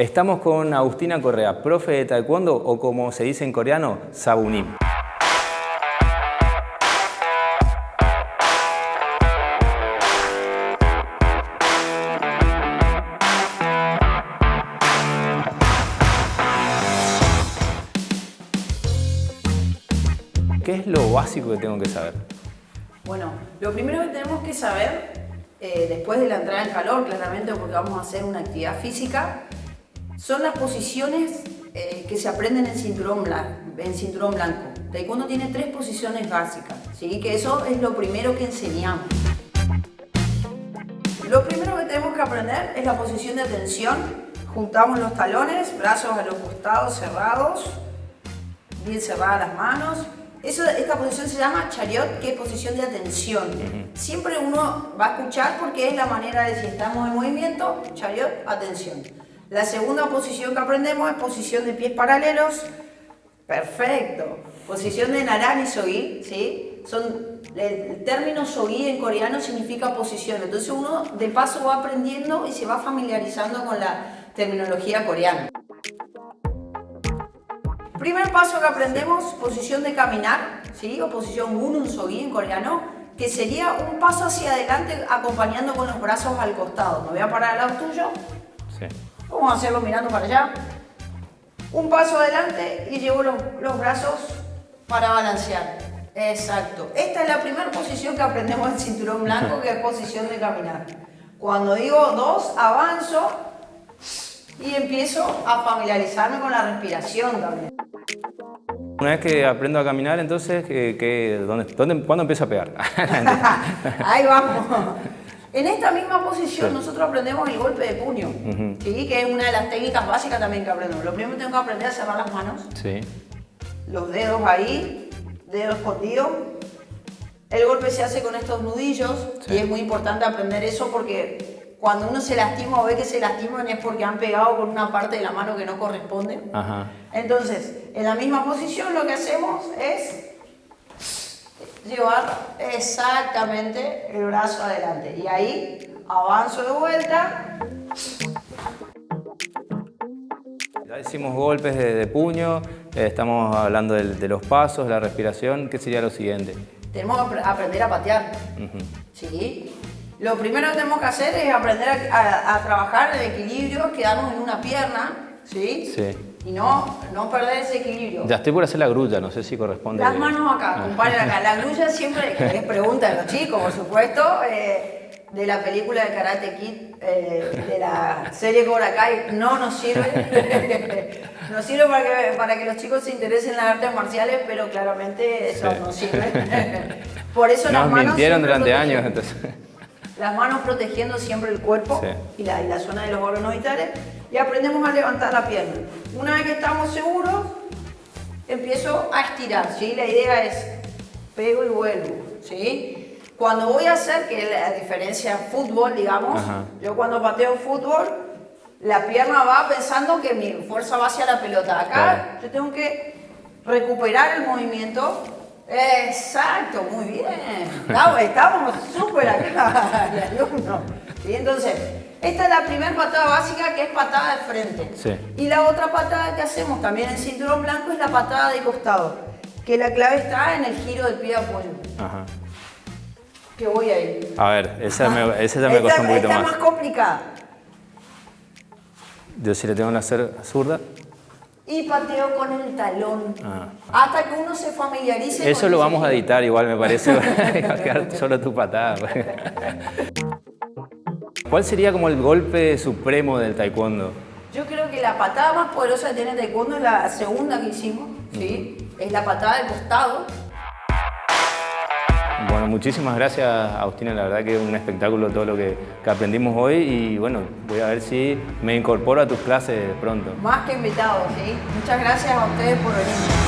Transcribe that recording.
Estamos con Agustina Correa, profe de taekwondo o como se dice en coreano, sabunim. ¿Qué es lo básico que tengo que saber? Bueno, lo primero que tenemos que saber, eh, después de la entrada en calor, claramente porque vamos a hacer una actividad física, son las posiciones eh, que se aprenden en cinturón, blanco, en cinturón blanco. Taekwondo tiene tres posiciones básicas, ¿sí? que eso es lo primero que enseñamos. Lo primero que tenemos que aprender es la posición de atención. Juntamos los talones, brazos a los costados cerrados, bien cerradas las manos, esta posición se llama chariot, que es posición de atención. Siempre uno va a escuchar porque es la manera de si estamos en movimiento, chariot, atención. La segunda posición que aprendemos es posición de pies paralelos. Perfecto. Posición de narani sogi, ¿sí? Son, el término sogi en coreano significa posición. Entonces uno de paso va aprendiendo y se va familiarizando con la terminología coreana. Primer paso que aprendemos, posición de caminar, ¿sí? o posición Gunun Sogi en coreano, que sería un paso hacia adelante acompañando con los brazos al costado. Me voy a parar al lado tuyo. Sí. Vamos a hacerlo mirando para allá. Un paso adelante y llevo los, los brazos para balancear. Exacto. Esta es la primera posición que aprendemos en cinturón blanco, que es posición de caminar. Cuando digo dos, avanzo y empiezo a familiarizarme con la respiración también. Una vez que aprendo a caminar, entonces, ¿qué, dónde, dónde, ¿cuándo empiezo a pegar? Ahí vamos. En esta misma posición nosotros aprendemos el golpe de puño, ¿sí? que es una de las técnicas básicas también que aprendemos. Lo primero que tengo que aprender es cerrar las manos, sí. los dedos ahí, dedos escondidos. El golpe se hace con estos nudillos y es muy importante aprender eso porque cuando uno se lastima o ve que se lastiman es porque han pegado con una parte de la mano que no corresponde. Entonces, en la misma posición lo que hacemos es llevar exactamente el brazo adelante. Y ahí avanzo de vuelta. Ya hicimos golpes de, puño, eh, estamos hablando de, los pasos, la respiración. ¿Qué sería lo siguiente? Tenemos que aprender a patear. ¿Sí? Lo primero que tenemos que hacer es aprender a, trabajar el equilibrio, quedarnos en una pierna, ¿sí? Sí. Y no, no perder ese equilibrio. Ya estoy por hacer la grulla, no sé si corresponde. Las manos acá, ah. compadre acá. La grulla siempre es pregunta de los chicos, por supuesto. Eh, de la película de Karate Kid, eh, de la serie Cobra Kai, no nos sirve. nos sirve para que, para que los chicos se interesen en las artes marciales, pero claramente eso no sirve. por eso las manos mintieron durante años, entonces. Las manos protegiendo siempre el cuerpo y, la, y, la, zona de los órganos vitales. Y aprendemos a levantar la pierna. Una vez que estamos seguros, empiezo a estirar. ¿sí? La idea es pego y vuelvo. ¿sí? Cuando voy a hacer, que es la diferencia fútbol, digamos, yo cuando pateo fútbol, la pierna va pensando que mi fuerza va hacia la pelota. Acá yo tengo que recuperar el movimiento Exacto, muy bien. Estamos súper acá, alumno. Y entonces, esta es la primera patada básica que es patada de frente. Sí. Y la otra patada que hacemos también en cinturón blanco es la patada de costado. Que la clave está en el giro del pie de apoyo. Ajá. Que voy ahí. A ver, esa, me, esa ya me costó un poquito más. Esta es más complicada. Yo si le tengo que hacer zurda y pateo con el talón. Ah. Hasta que uno se familiarice Eso lo vamos a editar igual, me parece. solo tu patada. ¿Cuál sería como el golpe supremo del taekwondo? Yo creo que la patada más poderosa que tiene el taekwondo es la segunda que hicimos, ¿sí? Es la patada del costado. Muchísimas gracias Agustina, la verdad que es un espectáculo todo lo que, aprendimos hoy y bueno, voy a ver si me incorporo a tus clases pronto. Más que invitado, ¿sí? Muchas gracias a ustedes por venir.